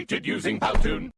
created using Powtoon.